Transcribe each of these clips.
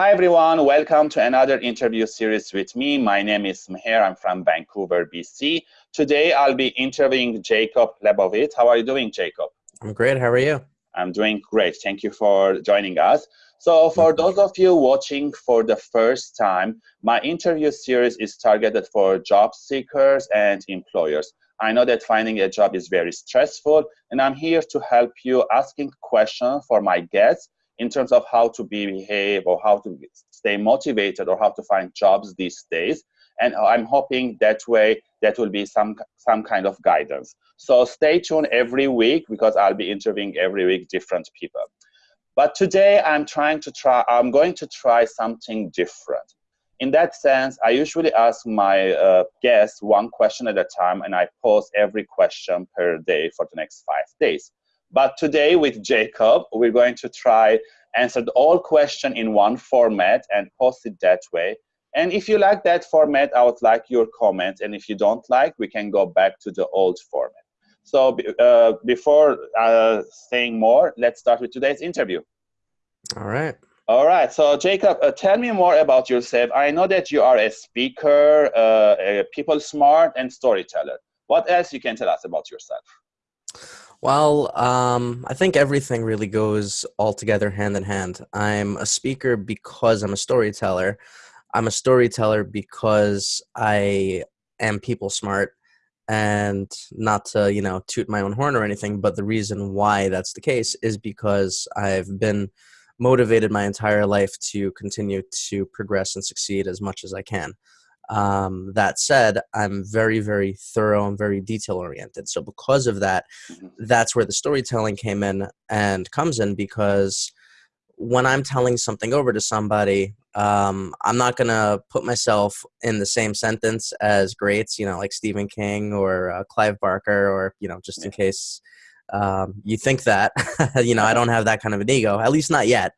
Hi everyone, welcome to another interview series with me. My name is Meher, I'm from Vancouver, BC. Today I'll be interviewing Jacob Lebovitz. How are you doing, Jacob? I'm great, how are you? I'm doing great, thank you for joining us. So for those of you watching for the first time, my interview series is targeted for job seekers and employers. I know that finding a job is very stressful, and I'm here to help you asking questions for my guests in terms of how to be behave or how to stay motivated or how to find jobs these days. And I'm hoping that way that will be some some kind of guidance. So stay tuned every week because I'll be interviewing every week different people. But today I'm trying to try, I'm going to try something different. In that sense, I usually ask my uh, guests one question at a time and I post every question per day for the next five days. But today with Jacob, we're going to try answer the all question in one format and post it that way. And if you like that format, I would like your comment. And if you don't like, we can go back to the old format. So uh, before uh, saying more, let's start with today's interview. All right. All right. So Jacob, uh, tell me more about yourself. I know that you are a speaker, uh, a people smart, and storyteller. What else you can tell us about yourself? Well, um, I think everything really goes all together hand in hand. I'm a speaker because I'm a storyteller. I'm a storyteller because I am people smart and not to you know toot my own horn or anything but the reason why that's the case is because i've been motivated my entire life to continue to progress and succeed as much as i can um, that said i'm very very thorough and very detail oriented so because of that mm-hmm. that's where the storytelling came in and comes in because when i'm telling something over to somebody um, I'm not gonna put myself in the same sentence as greats, you know, like Stephen King or uh, Clive Barker, or you know, just in case um, you think that, you know, I don't have that kind of an ego, at least not yet.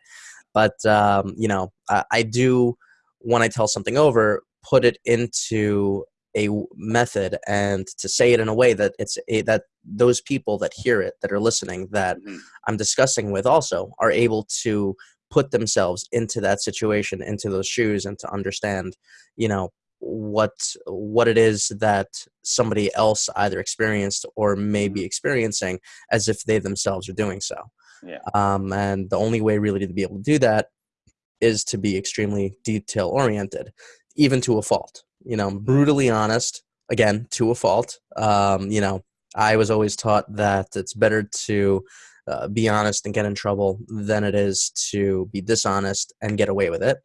But um, you know, I, I do when I tell something over, put it into a method and to say it in a way that it's a, that those people that hear it that are listening that mm-hmm. i'm discussing with also are able to put themselves into that situation into those shoes and to understand you know what what it is that somebody else either experienced or may be mm-hmm. experiencing as if they themselves are doing so yeah. um, and the only way really to be able to do that is to be extremely detail oriented even to a fault you know brutally honest again to a fault um, you know i was always taught that it's better to uh, be honest and get in trouble than it is to be dishonest and get away with it.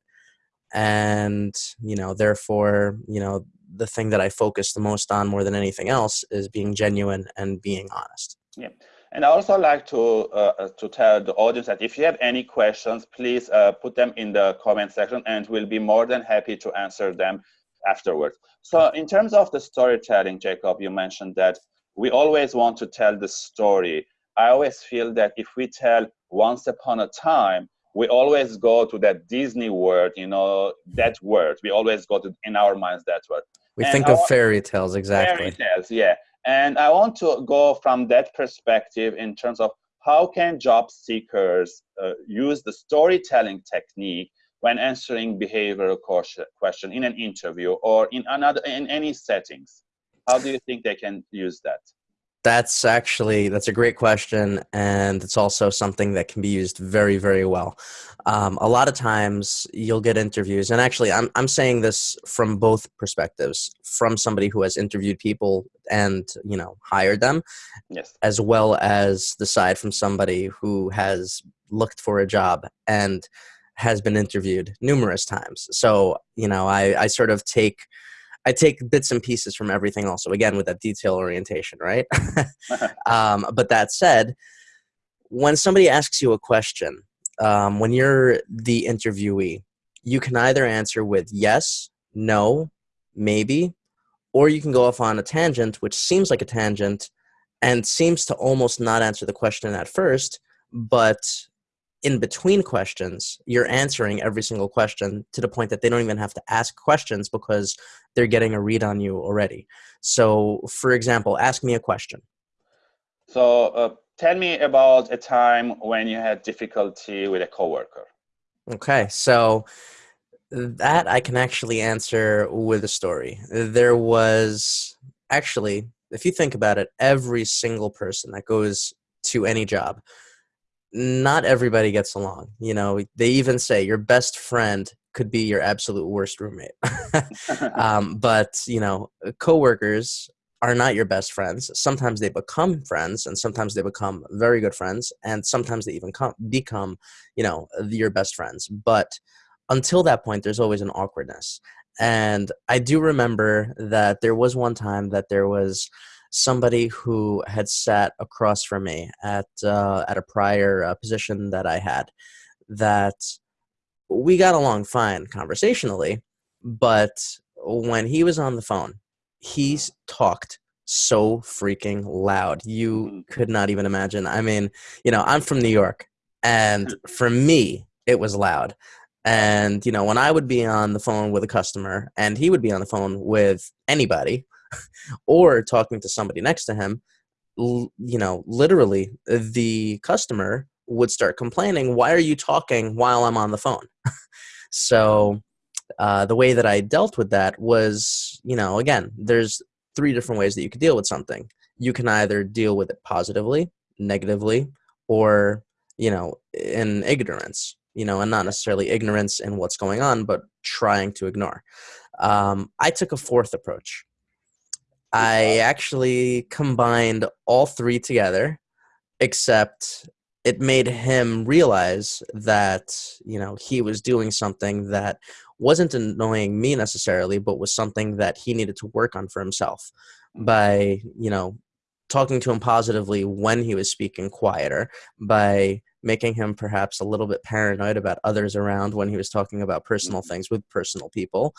And, you know, therefore, you know, the thing that I focus the most on more than anything else is being genuine and being honest. Yeah. And I also like to uh, to tell the audience that if you have any questions, please uh, put them in the comment section, and we'll be more than happy to answer them afterwards. So, in terms of the storytelling, Jacob, you mentioned that we always want to tell the story I always feel that if we tell once upon a time, we always go to that Disney world, you know, that world. We always go to in our minds that word. We and think I of fairy tales, exactly. Fairy tales, yeah. And I want to go from that perspective in terms of how can job seekers uh, use the storytelling technique when answering behavioral question in an interview or in another in any settings. How do you think they can use that? That's actually that's a great question, and it's also something that can be used very, very well. Um, a lot of times, you'll get interviews, and actually, I'm I'm saying this from both perspectives, from somebody who has interviewed people and you know hired them, yes, as well as the side from somebody who has looked for a job and has been interviewed numerous times. So you know, I I sort of take I take bits and pieces from everything also, again, with that detail orientation, right? um, but that said, when somebody asks you a question, um, when you're the interviewee, you can either answer with yes, no, maybe, or you can go off on a tangent, which seems like a tangent and seems to almost not answer the question at first, but in between questions, you're answering every single question to the point that they don't even have to ask questions because they're getting a read on you already. So, for example, ask me a question. So, uh, tell me about a time when you had difficulty with a coworker. Okay, so that I can actually answer with a story. There was actually, if you think about it, every single person that goes to any job, not everybody gets along. You know, they even say your best friend could be your absolute worst roommate. um, but you know, coworkers are not your best friends. Sometimes they become friends, and sometimes they become very good friends, and sometimes they even come, become, you know, your best friends. But until that point, there's always an awkwardness. And I do remember that there was one time that there was somebody who had sat across from me at uh, at a prior uh, position that I had that we got along fine conversationally, but when he was on the phone, he talked so freaking loud. You mm-hmm. could not even imagine. I mean, you know, I'm from New York, and for me, it was loud. And, you know, when I would be on the phone with a customer and he would be on the phone with anybody or talking to somebody next to him, you know, literally the customer would start complaining, Why are you talking while I'm on the phone? so, uh, the way that I dealt with that was, you know, again, there's three different ways that you could deal with something. You can either deal with it positively, negatively, or, you know, in ignorance you know, and not necessarily ignorance in what's going on, but trying to ignore. Um, I took a fourth approach. I actually combined all three together, except it made him realize that, you know, he was doing something that wasn't annoying me necessarily, but was something that he needed to work on for himself by, you know, talking to him positively when he was speaking quieter, by making him perhaps a little bit paranoid about others around when he was talking about personal mm-hmm. things with personal people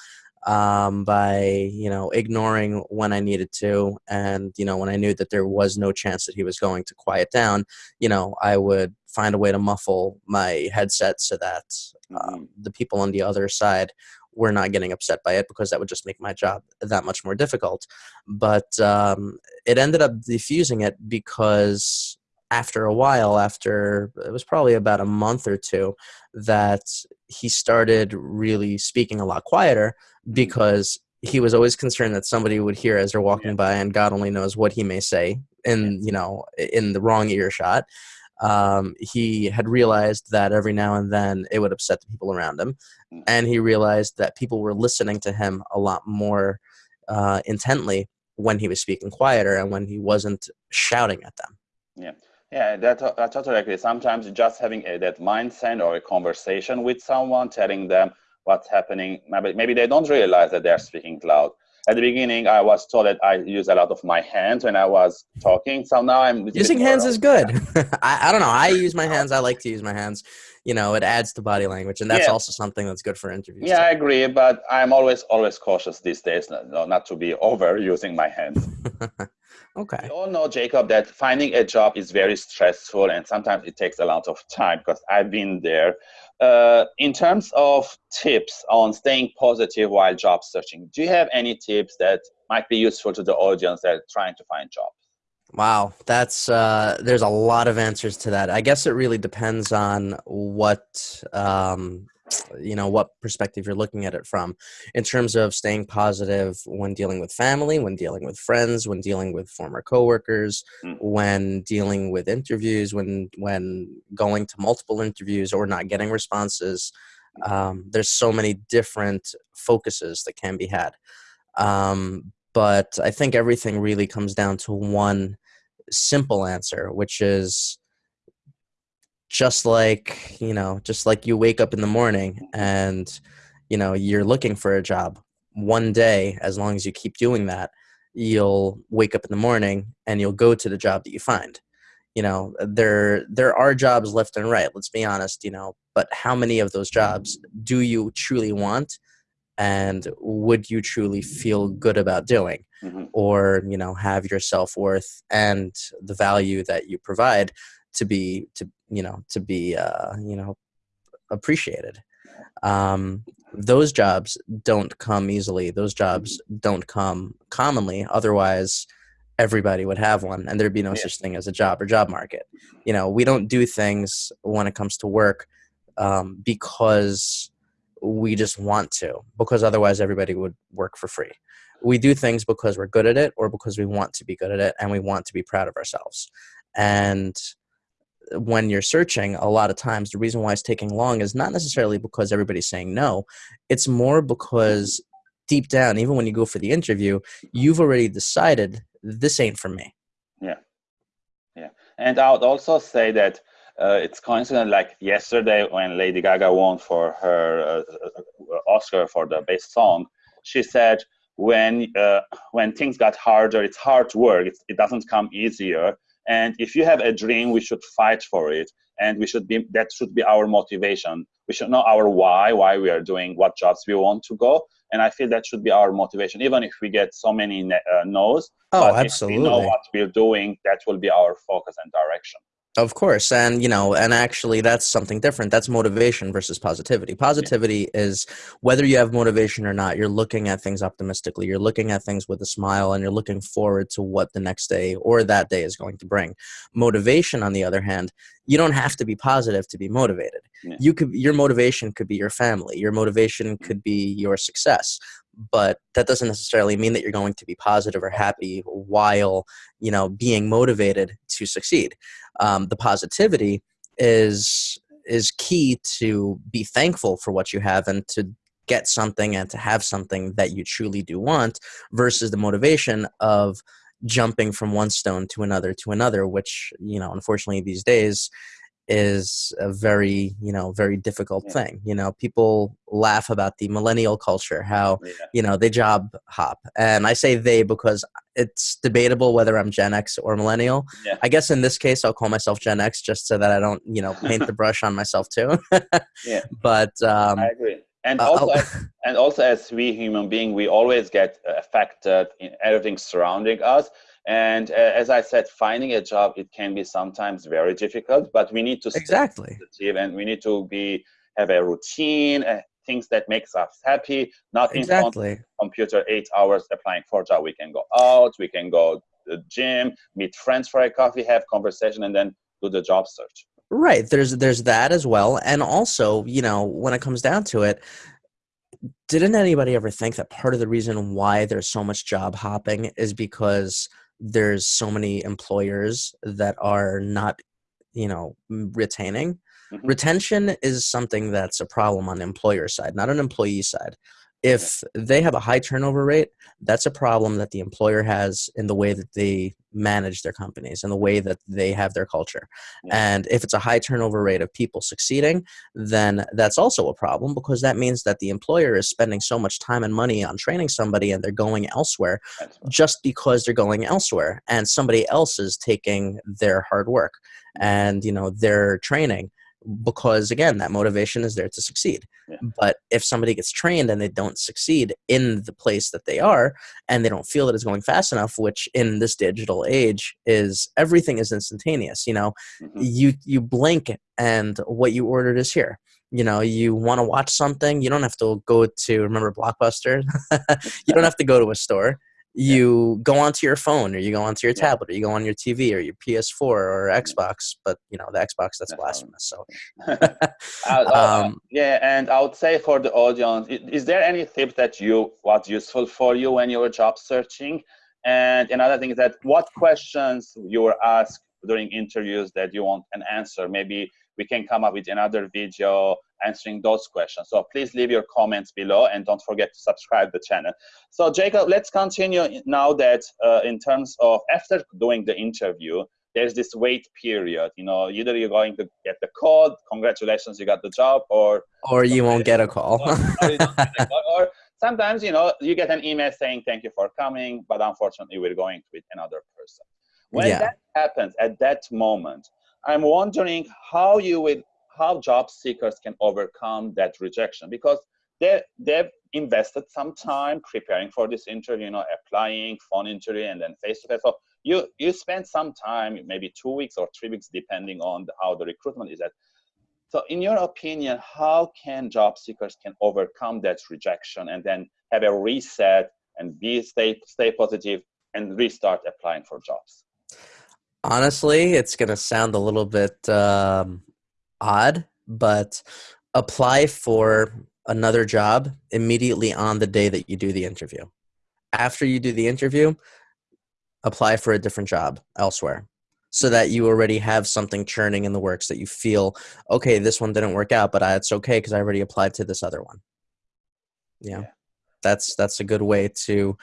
um, by you know ignoring when I needed to, and you know when I knew that there was no chance that he was going to quiet down, you know I would find a way to muffle my headset so that um, mm-hmm. the people on the other side were not getting upset by it because that would just make my job that much more difficult. But um, it ended up diffusing it because after a while, after it was probably about a month or two, that he started really speaking a lot quieter mm-hmm. because he was always concerned that somebody would hear as they're walking yeah. by, and God only knows what he may say in you know in the wrong earshot. Um, he had realized that every now and then it would upset the people around him, mm. and he realized that people were listening to him a lot more uh, intently when he was speaking quieter and when he wasn't shouting at them. Yeah. Yeah, that, I totally agree. Sometimes just having a, that mindset or a conversation with someone, telling them what's happening, maybe, maybe they don't realize that they're speaking loud. At the beginning, I was told that I use a lot of my hands when I was talking. So now I'm using hands is good. I, I don't know. I use my hands. I like to use my hands. You know, it adds to body language, and that's yeah. also something that's good for interviews. Yeah, too. I agree, but I'm always always cautious these days, not, not to be over using my hands. Okay. We all know, Jacob, that finding a job is very stressful and sometimes it takes a lot of time because I've been there. Uh, in terms of tips on staying positive while job searching, do you have any tips that might be useful to the audience that are trying to find jobs? Wow, that's uh, there's a lot of answers to that. I guess it really depends on what um, you know what perspective you're looking at it from in terms of staying positive when dealing with family when dealing with friends when dealing with former coworkers mm. when dealing with interviews when when going to multiple interviews or not getting responses um, there's so many different focuses that can be had um, but i think everything really comes down to one simple answer which is just like you know just like you wake up in the morning and you know you're looking for a job one day as long as you keep doing that you'll wake up in the morning and you'll go to the job that you find you know there there are jobs left and right let's be honest you know but how many of those jobs do you truly want and would you truly feel good about doing mm-hmm. or you know have your self-worth and the value that you provide to be to you know to be uh, you know appreciated um, those jobs don't come easily those jobs don't come commonly otherwise everybody would have one and there'd be no yeah. such thing as a job or job market you know we don't do things when it comes to work um, because we just want to, because otherwise everybody would work for free. We do things because we're good at it or because we want to be good at it and we want to be proud of ourselves. And when you're searching, a lot of times the reason why it's taking long is not necessarily because everybody's saying no. It's more because deep down, even when you go for the interview, you've already decided this ain't for me. Yeah. Yeah. And I would also say that uh, it's coincident like yesterday when Lady Gaga won for her uh, Oscar for the best song, she said, when uh, when things got harder, it's hard work. It's, it doesn't come easier. And if you have a dream, we should fight for it. And we should be, that should be our motivation. We should know our why, why we are doing what jobs we want to go. And I feel that should be our motivation, even if we get so many uh, no's. Oh, absolutely. If we know what we're doing, that will be our focus and direction. Of course. And, you know, and actually that's something different. That's motivation versus positivity. Positivity yeah. is whether you have motivation or not, you're looking at things optimistically. You're looking at things with a smile and you're looking forward to what the next day or that day is going to bring. Motivation, on the other hand, you don't have to be positive to be motivated. Yeah. You could your motivation could be your family. Your motivation mm. could be your success but that doesn't necessarily mean that you're going to be positive or happy while you know being motivated to succeed. Um, the positivity is is key to be thankful for what you have and to get something and to have something that you truly do want versus the motivation of jumping from one stone to another to another which you know unfortunately these days is a very you know very difficult yeah. thing you know people laugh about the millennial culture how yeah. you know they job hop and i say they because it's debatable whether i'm gen x or millennial yeah. i guess in this case i'll call myself gen x just so that i don't you know paint the brush on myself too yeah but um, i agree and uh, also as, and also as we human being we always get affected in everything surrounding us and uh, as I said, finding a job it can be sometimes very difficult, but we need to exactly and we need to be have a routine, uh, things that makes us happy. Not exactly. in computer eight hours applying for a job. We can go out, we can go to the gym, meet friends for a coffee, have conversation, and then do the job search. Right. There's there's that as well, and also you know when it comes down to it, didn't anybody ever think that part of the reason why there's so much job hopping is because there's so many employers that are not you know retaining mm-hmm. retention is something that's a problem on the employer side not an employee side if they have a high turnover rate, that's a problem that the employer has in the way that they manage their companies and the way that they have their culture. And if it's a high turnover rate of people succeeding, then that's also a problem because that means that the employer is spending so much time and money on training somebody and they're going elsewhere just because they're going elsewhere and somebody else is taking their hard work mm-hmm. and you know their training because again that motivation is there to succeed. Yeah. but if somebody gets trained and they don't succeed in the place that they are and they don't feel that it's going fast enough which in this digital age is everything is instantaneous you know? Mm-hmm. you you blink and what you ordered is here. You know you want to watch something you don't have to go to remember blockbuster? You don't have to go to a store you yeah. go onto your phone or you go onto your yeah. tablet or you go on your TV or your PS4 or Xbox, but you know the Xbox that's, blasphemous. So, um, yeah, and I would say for the audience, is there any tip that you was useful for you when you were job searching? And another thing is that what questions you were asked during interviews that you want an answer? Maybe we can come up with another video answering those questions. So please leave your comments below and don't forget to subscribe the channel. So Jacob, let's continue now that uh, in terms of after doing the interview, there's this wait period. You know, either you're going to get the call, congratulations, you got the job, or or you won't get a call. or, or, or sometimes, you know, you get an email saying thank you for coming, but unfortunately, we're going with another person. When yeah. that happens at that moment, I'm wondering how you will how job seekers can overcome that rejection because they they've invested some time preparing for this interview, you know, applying, phone interview, and then face to face. So you you spend some time, maybe two weeks or three weeks, depending on the, how the recruitment is at. So, in your opinion, how can job seekers can overcome that rejection and then have a reset and be stay stay positive and restart applying for jobs? Honestly, it's going to sound a little bit um, odd, but apply for another job immediately on the day that you do the interview. After you do the interview, apply for a different job elsewhere so that you already have something churning in the works that you feel okay this one didn't work out but I, it's okay because i already applied to this other one yeah. yeah. that's that's a good way to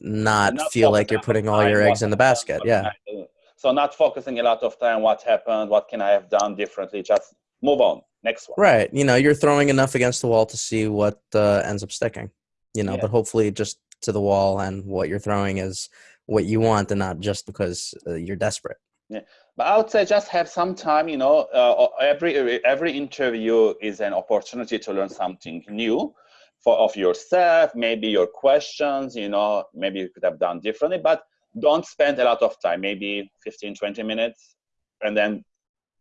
not, not feel like you're putting all your eggs in the basket yeah so not focusing a lot of time what happened what can i have done differently just move on next one right you know you're throwing enough against the wall to see what uh, ends up sticking you know yeah. but hopefully just to the wall and what you're throwing is what you want and not just because uh, you're desperate yeah, but I would say just have some time. You know, uh, every every interview is an opportunity to learn something new for of yourself. Maybe your questions. You know, maybe you could have done differently, but don't spend a lot of time. Maybe 15, 20 minutes, and then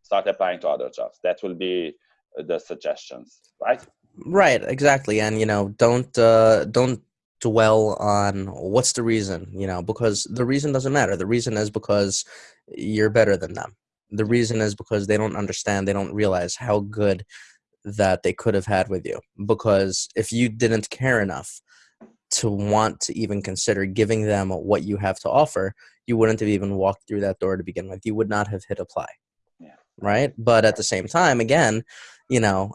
start applying to other jobs. That will be the suggestions, right? Right, exactly. And you know, don't uh, don't dwell on what's the reason, you know, because the reason doesn't matter. The reason is because you're better than them. The reason is because they don't understand, they don't realize how good that they could have had with you. Because if you didn't care enough to want to even consider giving them what you have to offer, you wouldn't have even walked through that door to begin with. You would not have hit apply. Yeah. Right. But at the same time, again, you know,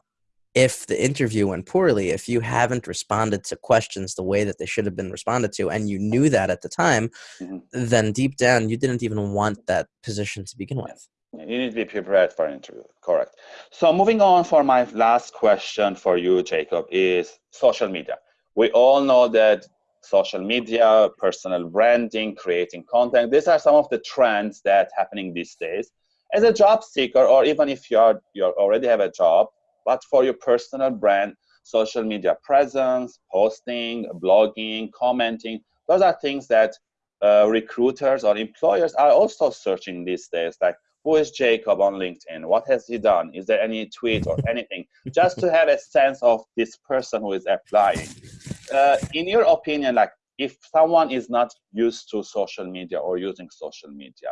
if the interview went poorly, if you haven't responded to questions the way that they should have been responded to, and you knew that at the time, mm-hmm. then deep down you didn't even want that position to begin with. You need to be prepared for an interview, correct. So moving on for my last question for you, Jacob, is social media. We all know that social media, personal branding, creating content, these are some of the trends that happening these days. As a job seeker, or even if you are you already have a job, but for your personal brand, social media presence, posting, blogging, commenting, those are things that uh, recruiters or employers are also searching these days. Like, who is Jacob on LinkedIn? What has he done? Is there any tweet or anything? Just to have a sense of this person who is applying. Uh, in your opinion, like if someone is not used to social media or using social media,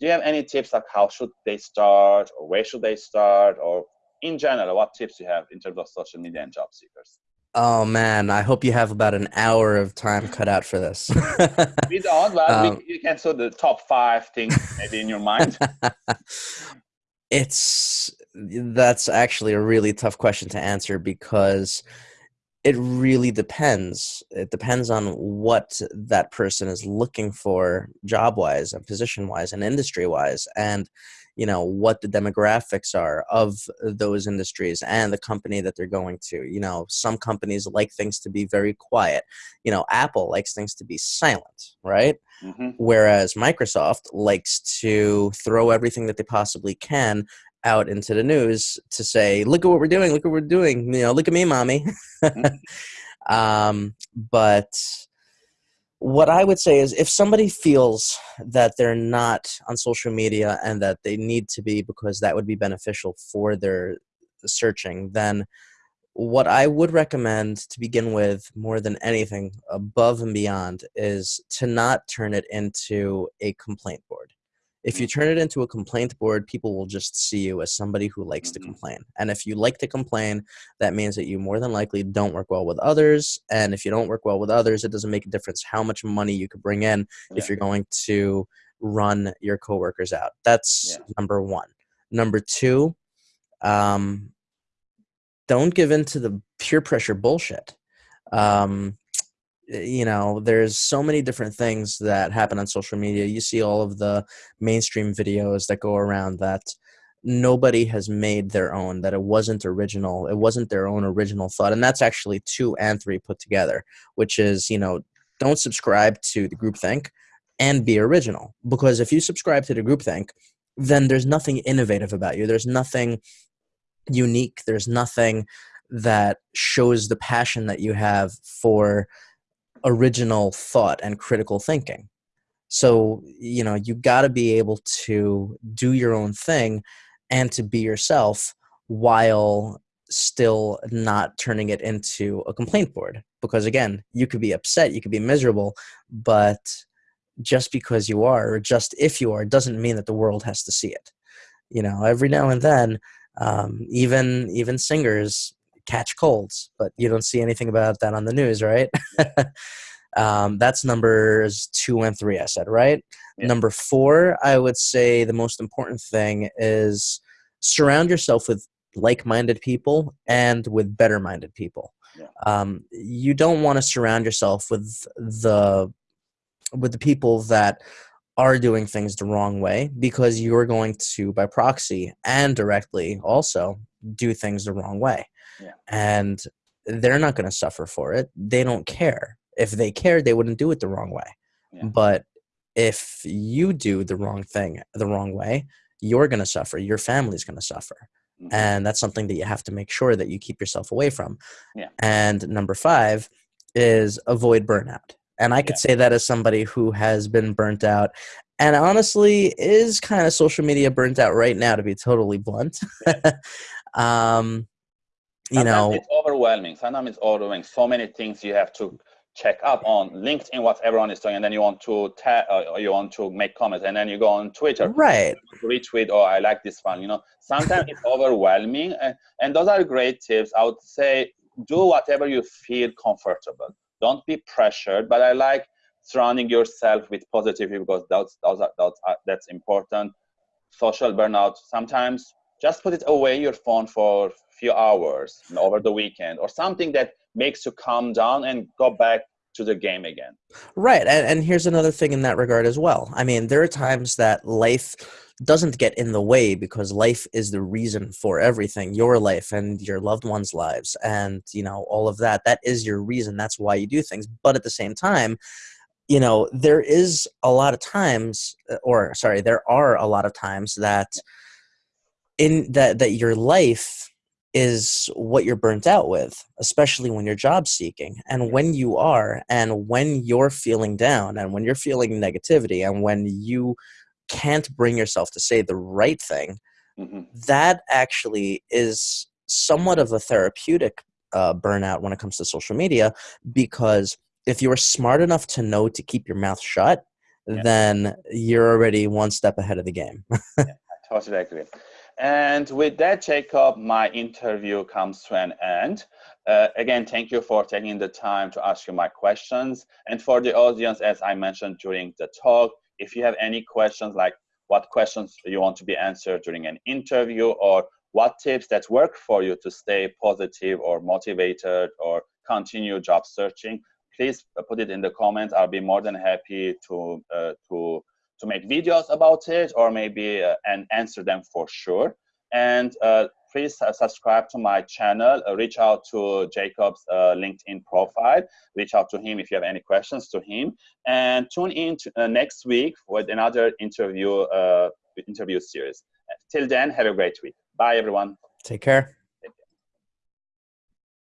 do you have any tips like how should they start or where should they start or in general, what tips you have in terms of social media and job seekers? Oh man, I hope you have about an hour of time cut out for this. we don't, but um, we, you can sort the top five things maybe in your mind. it's that's actually a really tough question to answer because it really depends. It depends on what that person is looking for job wise and position wise and industry wise. And you know what the demographics are of those industries and the company that they're going to you know some companies like things to be very quiet you know apple likes things to be silent right mm-hmm. whereas microsoft likes to throw everything that they possibly can out into the news to say look at what we're doing look what we're doing you know look at me mommy mm-hmm. um, but what I would say is if somebody feels that they're not on social media and that they need to be because that would be beneficial for their searching, then what I would recommend to begin with more than anything above and beyond is to not turn it into a complaint board if you turn it into a complaint board, people will just see you as somebody who likes mm-hmm. to complain. And if you like to complain, that means that you more than likely don't work well with others. And if you don't work well with others, it doesn't make a difference how much money you could bring in yeah. if you're going to run your coworkers out. That's yeah. number one. Number two, um, don't give in to the peer pressure bullshit. Um, Eh, you know there's so many different things that happen on social media. You see all of the mainstream videos that go around that nobody has made their own that it wasn't original it wasn't their own original thought and that's actually two and three put together which is you know don't subscribe to the groupthink and be original because if you subscribe to the groupthink then there's nothing innovative about you. There's nothing unique. There's nothing that shows the passion that you have for original thought and critical thinking. So, you know, you got to be able to do your own thing and to be yourself while still not turning it into a complaint board. Because again, you could be upset, you could be miserable, but just because you are, or just if you are, doesn't mean that the world has to see it. You know, every now and then, Um, even even singers catch colds, but you don't see anything about that on the news, right? um, that's numbers two and three. I said right. Yeah. Number four, I would say the most important thing is surround yourself with like-minded people and with better-minded people. Yeah. Um, you don't want to surround yourself with the with the people that are doing things the wrong way because you're going to by proxy and directly also do things the wrong way yeah. and they're not going to suffer for it they don't care if they cared they wouldn't do it the wrong way yeah. but if you do the wrong thing the wrong way you're going to suffer your family's going to suffer mm-hmm. and that's something that you have to make sure that you keep yourself away from yeah. and number five is avoid burnout and I could yeah. say that as somebody who has been burnt out and honestly is kind of social media burnt out right now, to be totally blunt. um, you Sometimes know, it's overwhelming. Sometimes it's overwhelming. So many things you have to check up on LinkedIn, what everyone is doing, and then you want to ta- uh, you want to make comments, and then you go on Twitter, right? Retweet, or oh, I like this one. You know, sometimes it's overwhelming, and, and those are great tips. I would say do whatever you feel comfortable don't be pressured but i like surrounding yourself with positivity because that's that's, that's, that's important social burnout sometimes just put it away your phone for a few hours over the weekend or something that makes you calm down and go back to the game again. Right and, and here's another thing in that regard as well. I mean there are times that life doesn't get in the way because life is the reason for everything your life and your loved ones lives and you know all of that. That is your reason. That's why you do things. But at the same time you know there is a lot of times uh, or sorry there are a lot of times that in that that your life is what you're burnt out with especially when you're job seeking and when you are and when you're feeling down and when you're feeling negativity and when you can't bring yourself to say the right thing, mm-hmm. that actually is somewhat of a therapeutic uh, burnout when it comes to social media because if you are smart enough to know to keep your mouth shut, yeah. then you're already one step ahead of the game. yeah, I totally agree. And with that, Jacob, my interview comes to an end. Uh, again, thank you for taking the time to ask you my questions. And for the audience, as I mentioned during the talk, if you have any questions like what questions you want to be answered during an interview or what tips that work for you to stay positive or motivated or continue job searching, please put it in the comments. I'll be more than happy to uh, to to make videos about it or maybe uh, and answer them for sure. And uh, please subscribe to my channel. Uh, reach out to Jacob's uh, LinkedIn profile. Reach out to him if you have any questions to him. And tune in to, uh, next week with another interview interview series. Till then, have a great week. Bye, everyone. Take care.